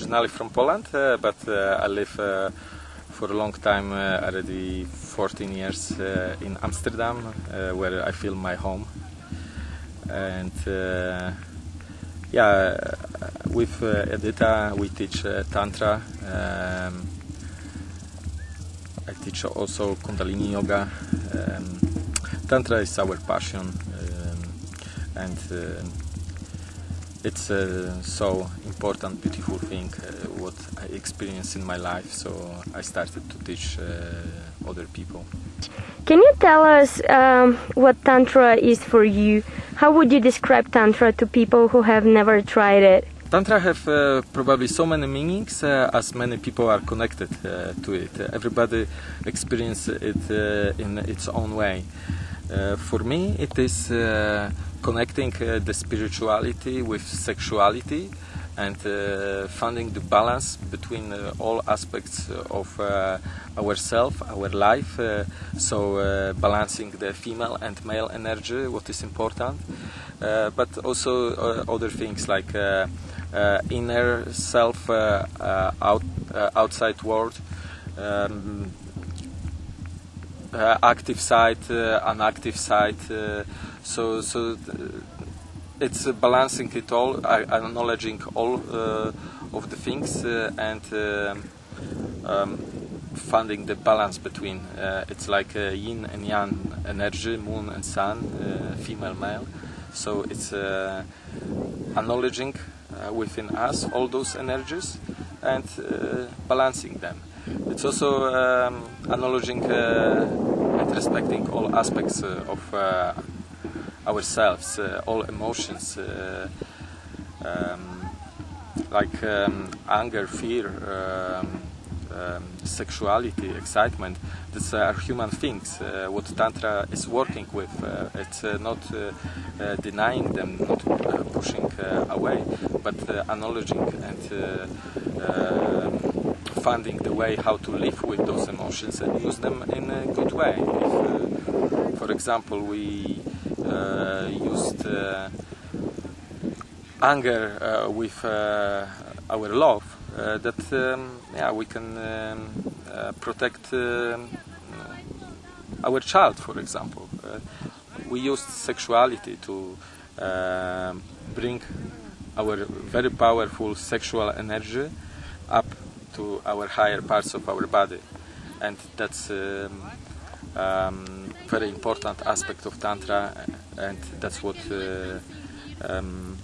originally from Poland, uh, but uh, I live uh, for a long time, uh, already 14 years uh, in Amsterdam, uh, where I feel my home. And uh, yeah, uh, with uh, Edita we teach uh, Tantra. Um, I teach also Kundalini Yoga. Um, Tantra is our passion, um, and uh, it's a so important, beautiful thing uh, what I experienced in my life. So I started to teach uh, other people. Can you tell us um, what Tantra is for you? How would you describe Tantra to people who have never tried it? Tantra have uh, probably so many meanings uh, as many people are connected uh, to it. everybody experiences it uh, in its own way. Uh, for me, it is uh, connecting uh, the spirituality with sexuality and uh, finding the balance between uh, all aspects of ourself, our life. so balancing the female and male energy, what is important, but also other things like uh, inner self, uh, uh, out, outside world, um, active side, unactive side. So, so it's balancing it all, acknowledging all of the things, and um, finding the balance between. Uh, it's like uh, yin and yang energy, moon and sun, uh, female, male. So it's acknowledging uh, within us all those energies and uh, balancing them. It's also um, acknowledging uh, and respecting all aspects of ourselves, all emotions. Um, like um, anger, fear, um, um, sexuality, excitement. These are human things. Uh, what Tantra is working with, uh, it's uh, not denying them, not pushing away, but acknowledging and um, finding the way how to live with those emotions and use them in a good way. If, for example, we used anger uh, with uh, our love, uh, that um, yeah we can um, uh, protect um, our child, for example. Uh, we used sexuality to um, bring our very powerful sexual energy up to our higher parts of our body, and that's um, um, very important aspect of tantra, eh, and that's what uh, um,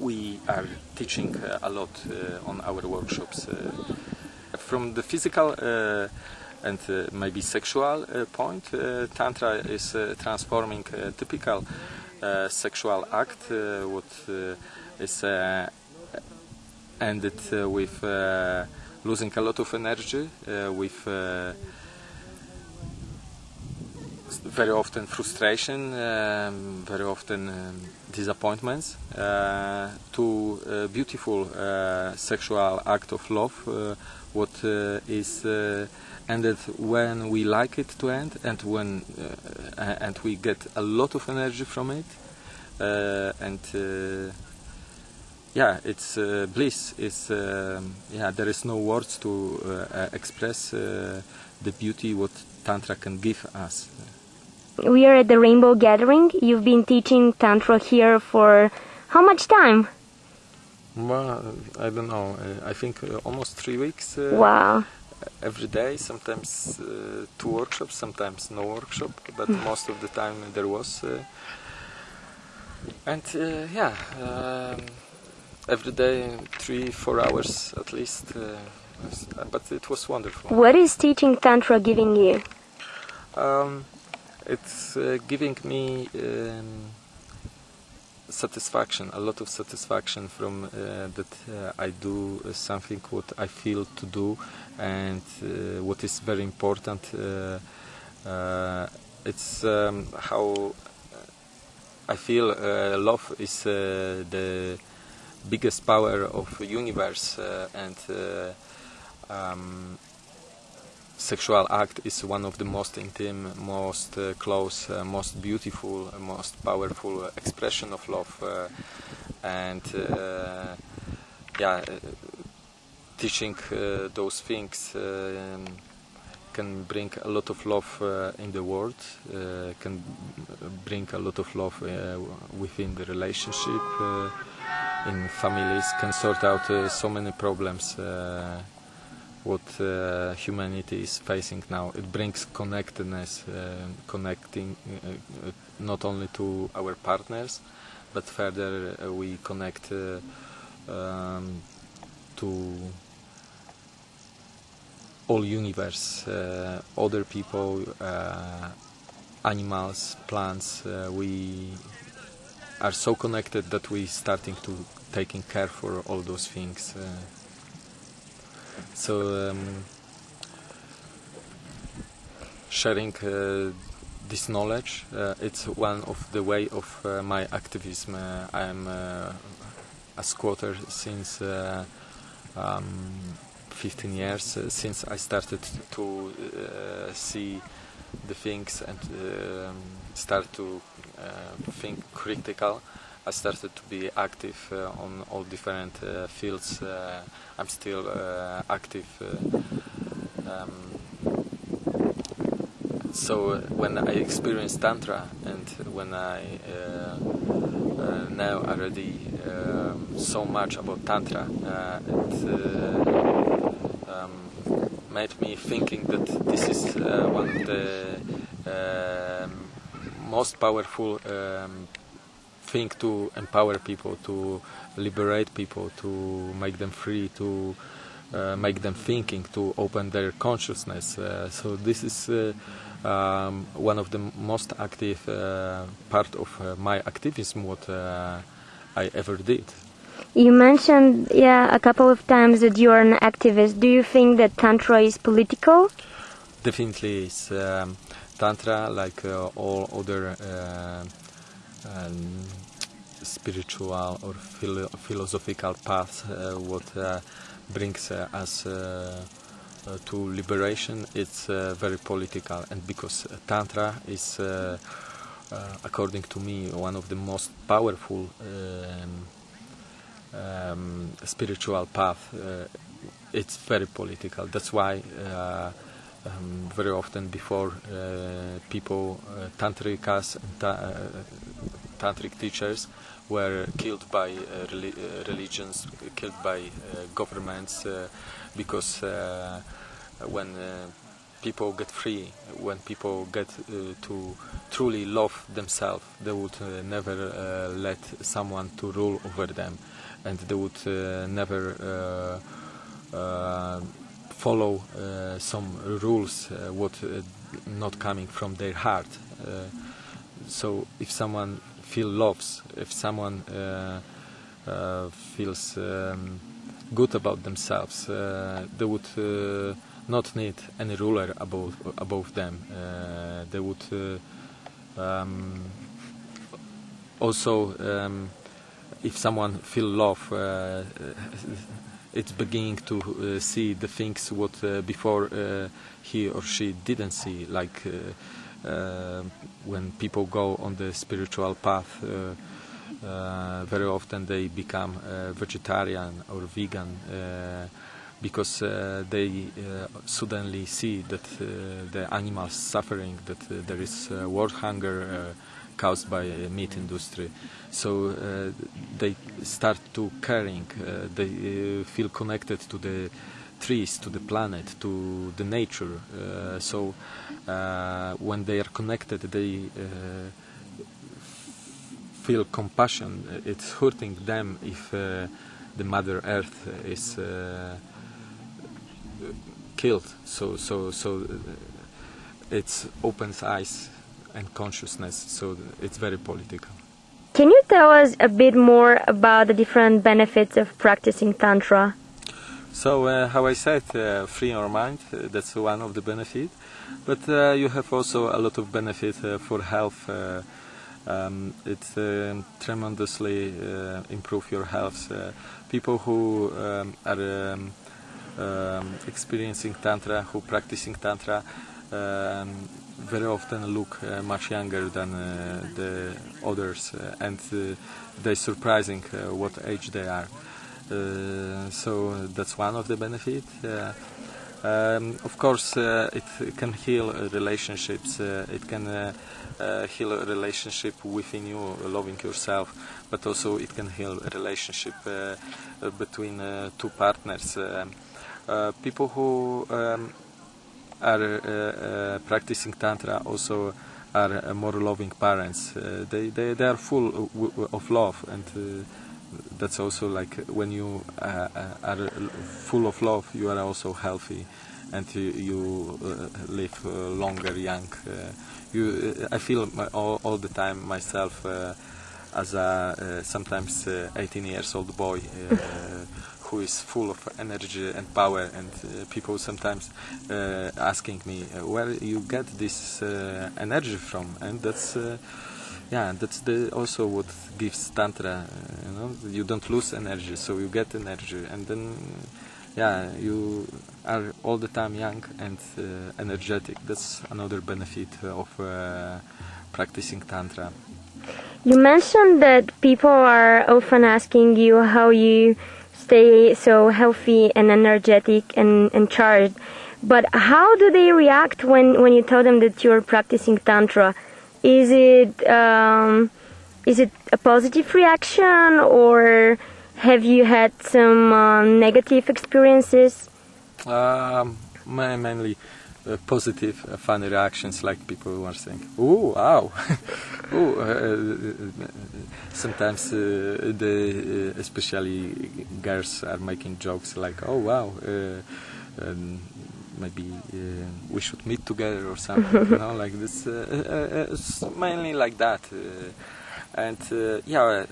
we are teaching uh, a lot uh, on our workshops. Uh, from the physical and maybe sexual point, Tantra is transforming typical sexual act, what is ended with losing a lot of energy, with very often frustration, um, very often um, disappointments, uh, to a beautiful uh, sexual act of love, uh, what uh, is uh, ended when we like it to end and when uh, and we get a lot of energy from it, and yeah, it's bliss. It's um, yeah, there is no words to express the beauty what tantra can give us we are at the Rainbow Gathering. You've been teaching Tantra here for how much time? Well, I don't know. I think uh, almost three weeks. Uh, wow. Every day, sometimes uh, two workshops, sometimes no workshop, but hmm. most of the time there was. Uh, and uh, yeah, um, every day, three, four hours at least. Uh, but it was wonderful. What is teaching Tantra giving you? Um, it's uh, giving me um, satisfaction, a lot of satisfaction from uh, that uh, I do something what I feel to do, and uh, what is very important. Uh, uh, it's um, how I feel love is the biggest power of universe, and um, sexual act is one of the most intimate, most uh, close, uh, most beautiful, uh, most powerful expression of love, uh, and uh, yeah, teaching uh, those things can bring a lot of love in the world, can bring a lot of love within the relationship, in families, can sort out so many problems what uh, humanity is facing now. It brings connectedness, uh, connecting uh, uh, not only to our partners, but further uh, we connect uh, um, to all universe, other people, animals, plants. We are so connected that we starting to taking care for all those things. Uh, so um, sharing uh, this knowledge, uh, it's one of the way of uh, my activism. Uh, I am uh, a squatter since uh, um, 15 years, uh, since I started to uh, see the things and um, start to uh, think critical. I started to be active uh, on all different uh, fields. Uh, I'm still uh, active. Uh, um, so uh, when I experienced tantra and when I know already um, so much about tantra, it um, made me thinking that this is one of the um, most powerful um, thing to empower people, to liberate people, to make them free, to uh, make them thinking, to open their consciousness. Uh, so this is uh, um, one of the most active uh, part of uh, my activism, what uh, I ever did. You mentioned, yeah, a couple of times that you are an activist. Do you think that Tantra is political? Definitely, it's um, tantra like uh, all other uh, um, spiritual or philo- philosophical path Uh, what uh, brings uh, us uh, uh, to liberation, it's uh, very political, and because tantra is, according to me, one of the most powerful. Um, um, spiritual path, it's very political. That's why um, very often before uh, people, uh, tantrikas ta- uh, tantric teachers were killed by uh, uh, religions, killed by governments, because when people get free, when people get to truly love themselves, they would never let someone to rule over them, and they would never uh, follow uh, some rules uh, what uh, not coming from their heart. So if someone feel loves, if someone feels um, good about themselves, they would not need any ruler above above them. Uh, they would uh, um, also, um, if someone feel love, uh, it's beginning to uh, see the things what uh, before uh, he or she didn't see, like. When people go on the spiritual path, very often they become vegetarian or vegan because uh, they uh, suddenly see that uh, the animals suffering, that there is world hunger caused by meat industry. So uh, they start to caring. Uh, they uh, feel connected to the trees, to the planet, to the nature. Uh, so uh, when they are connected, they uh, feel compassion. It's hurting them if the Mother Earth is killed. So so so it opens eyes and consciousness. So it's very political. Can you tell us a bit more about the different benefits of practicing Tantra? So, uh, how I said, uh, free your mind, uh, that's one of the benefits. But uh, you have also a lot of benefit uh, for health. Uh, um, it tremendously uh, improve your health. Uh, people who um, are um, um, experiencing tantra, who practicing tantra, um, very often look uh, much younger than uh, the others, uh, and they're surprising what age they are. So that's one of the benefits. Um, of course, uh, it can heal relationships. Uh, it can uh, uh, heal a relationship within you, loving yourself, but also it can heal a relationship between two partners. people who um, are practicing tantra also are more loving parents. they, they they are full of love and that's also like when you uh, uh, are full of love, you are also healthy, and you, you uh, live uh, longer, young. Uh, you, uh, I feel my, all, all, the time myself as a sometimes 18 years old boy who is full of energy and power and uh, people sometimes uh, asking me uh, where you get this energy from and that's yeah, that's the also what gives tantra. You know, you don't lose energy, so you get energy, and then yeah, you are all the time young and uh, energetic. That's another benefit of uh, practicing tantra. You mentioned that people are often asking you how you stay so healthy and energetic and, and charged. But how do they react when, when you tell them that you're practicing tantra? Is it um, is it a positive reaction or have you had some uh, negative experiences? Um, mainly uh, positive, uh, funny reactions, like people who are saying, "Oh, wow!" uh, sometimes uh, the uh, especially girls are making jokes like, "Oh, wow." Um, maybe uh, we should meet together or something you know like this uh, uh, mainly like that and yeah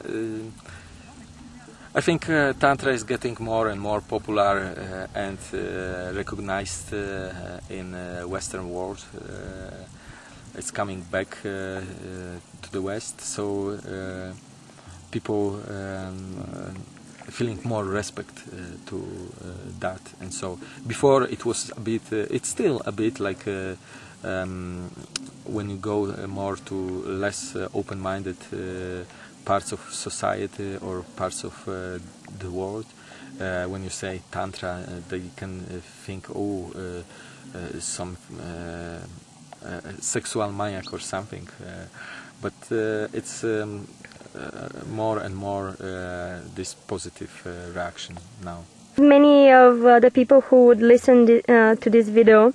I think uh, Tantra is getting more and more popular uh, and uh, recognized in Western world. it's coming back to the West, so people um, feeling more respect uh, to uh, that and so before it was a bit uh, it's still a bit like um, when you go more to less open-minded parts of society or parts of the world uh, when you say tantra, uh, they can uh, think, oh, some sexual maniac or something. but it's um, uh, more and more uh, this positive uh, reaction now. Many of the people who would listen to this video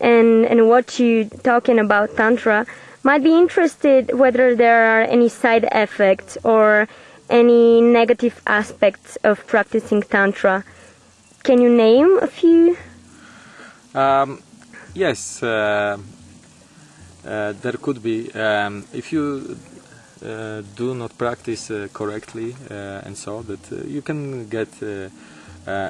and, and watch you talking about Tantra might be interested whether there are any side effects or any negative aspects of practicing Tantra. Can you name a few? Um, yes, uh, uh, there could be. Um, if you uh, do not practice uh, correctly uh, and so that you can get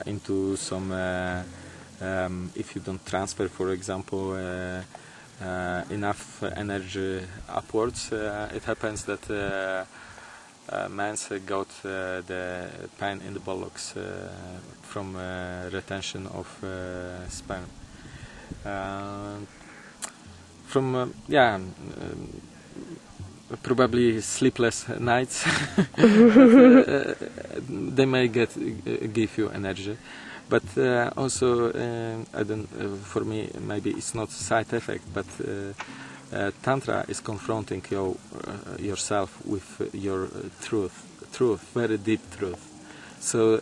into some um, if you don't transfer for example uh, enough energy upwards, uh, it happens that uh, man's got the pain in the buttocks from retention of sperm. from yeah, um, probably sleepless nights. Uh, they may get uh, give you energy but uh, also I don't for me maybe it's not side effect but tantra is confronting your, yourself with your truth truth very deep truth. So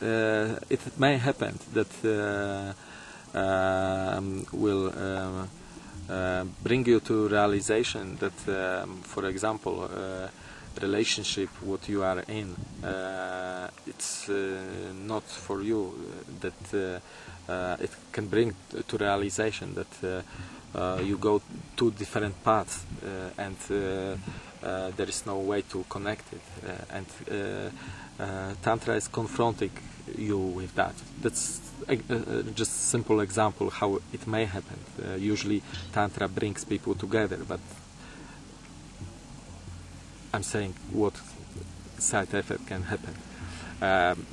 it may happen that um, will um, uh, bring you to realization that, um, for example, uh, relationship what you are in, uh, it's uh, not for you. Uh, that uh, uh, it can bring to realization that uh, you go two different paths and there is no way to connect it. and Tantra is confronting you with that. That's uh, just simple example how it may happen. Uh, usually tantra brings people together, but I'm saying what side effect can happen. Um,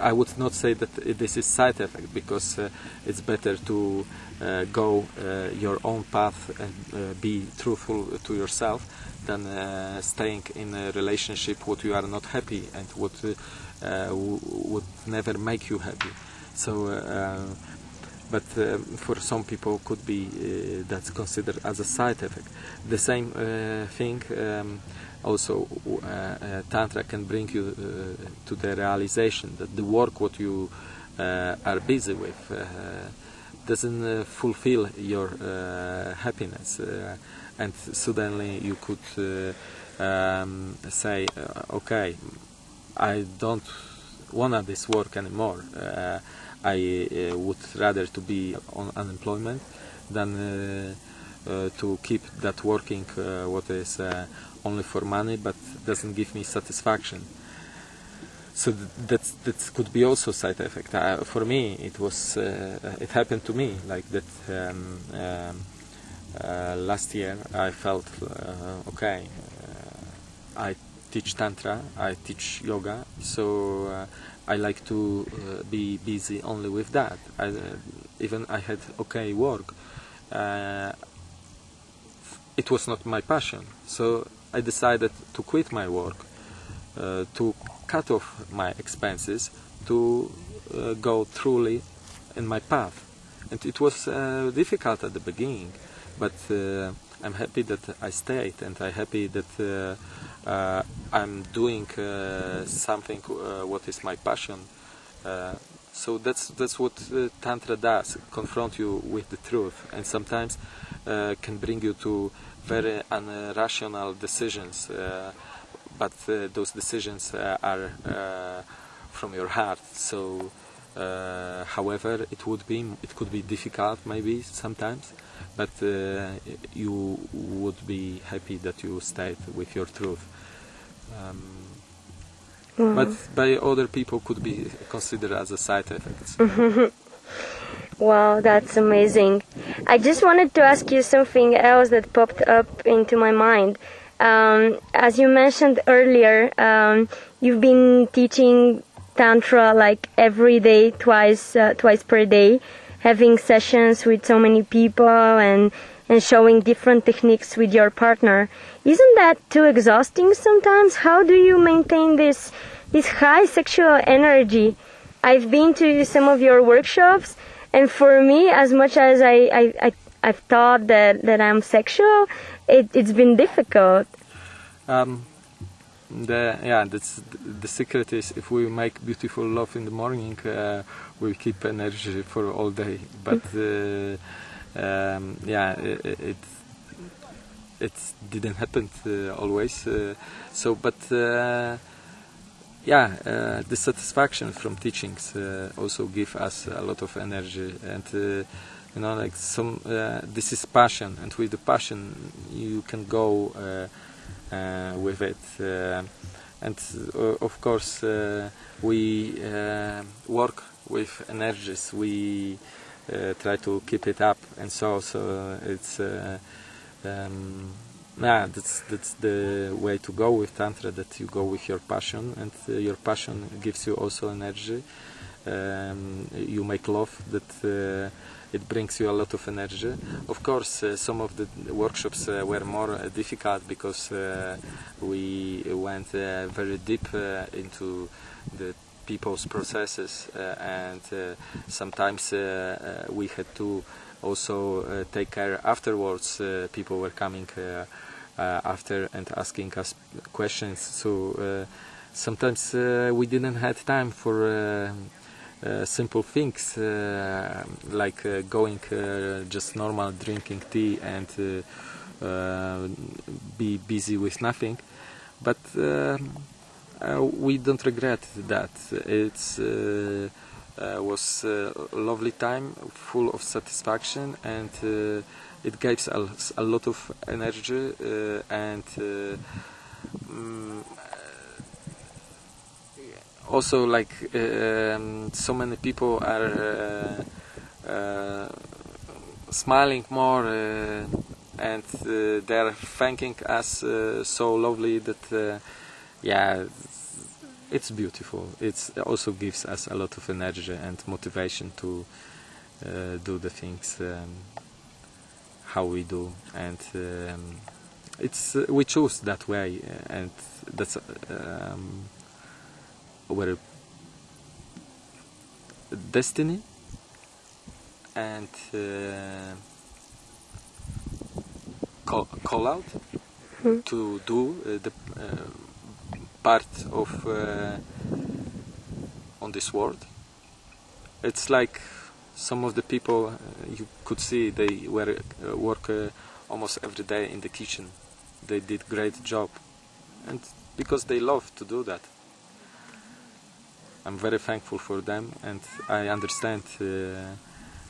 I would not say that this is side effect because uh, it's better to uh, go uh, your own path and uh, be truthful to yourself than staying in a relationship what you are not happy and what would never make you happy. So but um, for some people could be uh, that's considered as a side effect. The same uh, thing um, also uh, tantra can bring you to the realization that the work what you are busy with doesn't fulfill your happiness and suddenly you could um, say okay I don't want this work anymore I uh, would rather to be on unemployment than uh, uh, to keep that working what is only for money but doesn't give me satisfaction so that that could be also side effect. Uh, for me, it was uh, it happened to me like that. Um, um, uh, last year, I felt okay. I teach tantra, I teach yoga, so I like to uh, be busy only with that. I, uh, even I had okay work. Uh, it was not my passion, so I decided to quit my work, uh, to cut off my expenses, to uh, go truly in my path. And it was uh, difficult at the beginning, but I'm happy that I stayed, and I'm happy that uh, I'm doing uh, something uh, what is my passion. so that's that's what tantra does: confront you with the truth, and sometimes can bring you to very irrational decisions. but those decisions are from your heart. So. Uh, however, it would be it could be difficult maybe sometimes, but uh, you would be happy that you stayed with your truth. Um, mm. But by other people could be considered as a side effect. wow, that's amazing. I just wanted to ask you something else that popped up into my mind. Um, as you mentioned earlier, um, you've been teaching tantra like every day, twice, uh, twice per day, having sessions with so many people and and showing different techniques with your partner. Isn't that too exhausting sometimes? How do you maintain this this high sexual energy? I've been to some of your workshops, and for me, as much as I, I, I I've thought that, that I'm sexual, it, it's been difficult. Um, the yeah, that's the secret is if we make beautiful love in the morning, uh, we keep energy for all day. But uh, um, yeah, it, it, it didn't happen uh, always. Uh, so, but uh, yeah, uh, the satisfaction from teachings uh, also give us a lot of energy, and uh, you know, like some this is passion, and with the passion you can go with it. and of course, we work with energies. We try to keep it up and so so it's um, yeah that's that's the way to go with tantra that you go with your passion and uh, your passion gives you also energy um, you make love that uh, it brings you a lot of energy. Of course, uh, some of the workshops uh, were more difficult because we went very deep into the people's processes uh, and uh, sometimes uh, we had to also uh, take care afterwards uh, people were coming uh, after and asking us questions so sometimes we didn't have time for uh, simple things uh, like uh, going just normal drinking tea and be busy with nothing but um, uh, we don't regret that. It uh, uh, was a lovely time, full of satisfaction, and it gives us a lot of energy and. Mm, also like um, so many people are uh, uh, smiling more uh, and they're thanking us so lovely that yeah it's beautiful. It also gives us a lot of energy and motivation to uh, do the things um, how we do, and um, it's uh, we choose that way, uh, and that's um, our destiny, and uh, call, call out Mhm. to do uh, the uh, part of uh, on this world. It's like some of the people uh, you could see they were uh, work uh, almost every day in the kitchen. They did great job, and because they love to do that. I'm very thankful for them, and I understand uh,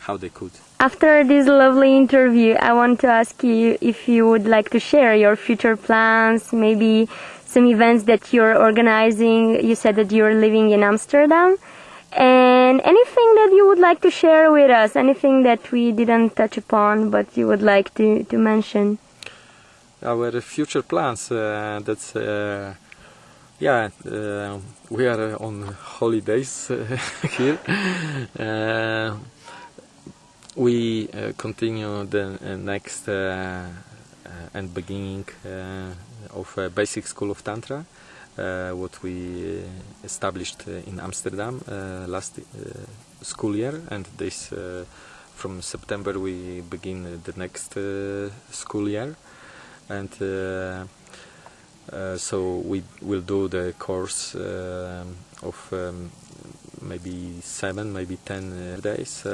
how they could. After this lovely interview, I want to ask you if you would like to share your future plans, maybe some events that you're organizing. You said that you're living in Amsterdam. And anything that you would like to share with us, anything that we didn't touch upon but you would like to, to mention. our future plans uh, that's uh, yeah uh, we are uh, on holidays uh, here uh, we continue the next and beginning of uh, basic school of tantra uh, what we established uh, in Amsterdam last school year and this from September we begin the next school year and so we will do the course of um, maybe seven, maybe ten days.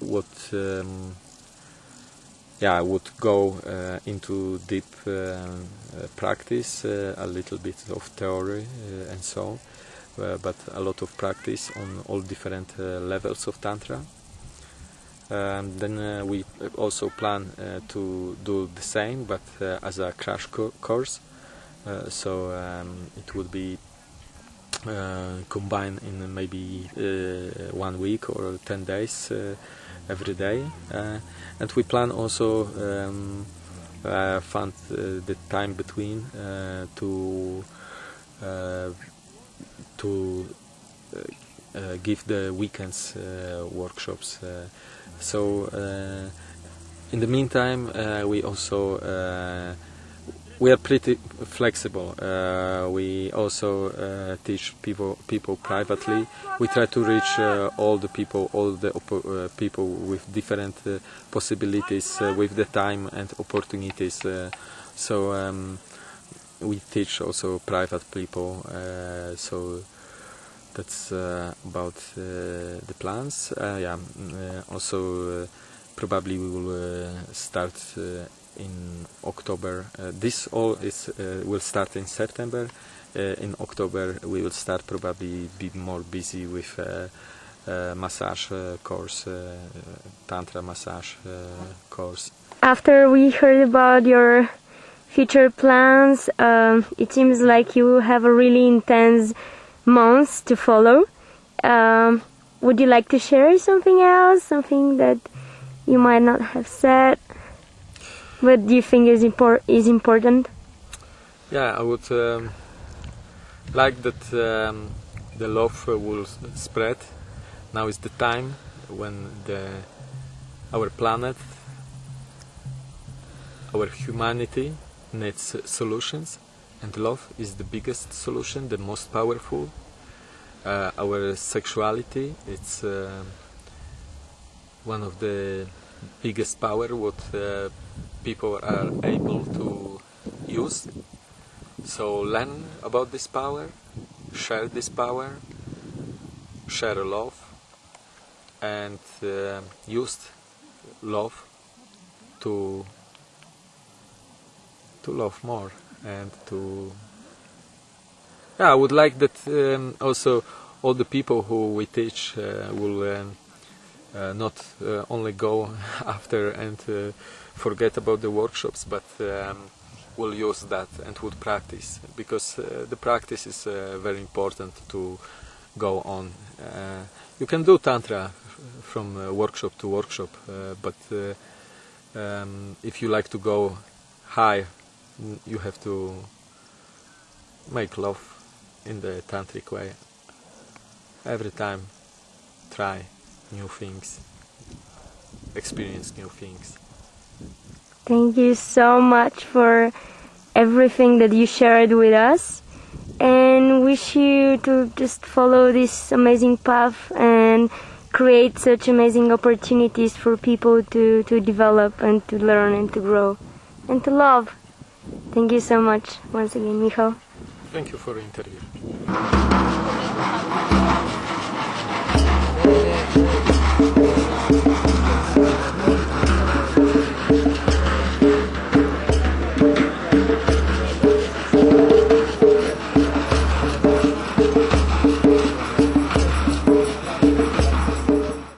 What um, yeah I would go uh, into deep uh, uh, practice, uh, a little bit of theory uh, and so, but a lot of practice on all different levels of tantra. Um, then we also plan to do the same, but as a crash co- course. So um, it would be combined in maybe one week or ten days every day, uh, and we plan also um, uh, fund uh, the time between to to give the weekends workshops. So in the meantime, we also we are pretty flexible. Uh, we also uh, teach people people privately. We try to reach uh, all the people, all the uh, people with different uh, possibilities, uh, with the time and opportunities. So um, we teach also private people. So that's about the plans. Yeah. mm, also, probably we will start in October. Uh, this all is uh, will start in September. Uh, in October, we will start probably be more busy with uh, massage uh, course, uh, tantra massage course. After we heard about your future plans, um, it seems like you have a really intense months to follow. Um, would you like to share something else, something that you might not have said, but you think is impor- is important? Yeah, I would um, like that um, the love will spread. Now is the time when the our planet, our humanity needs solutions, and love is the biggest solution, the most powerful. Uh, our sexuality, it's uh, one of the biggest power what uh, people are able to use. So learn about this power, share this power, share love, and uh, use love to to love more and to. Yeah, I would like that um, also all the people who we teach uh, will um, not uh, only go after and uh, forget about the workshops, but um, will use that and would practice because uh, the practice is uh, very important to go on. Uh, you can do tantra from uh, workshop to workshop, uh, but uh, um, if you like to go high, you have to make love in the tantric way. Every time try new things, experience new things. Thank you so much for everything that you shared with us and wish you to just follow this amazing path and create such amazing opportunities for people to, to develop and to learn and to grow and to love. Thank you so much once again, Michal. Thank you for the interview.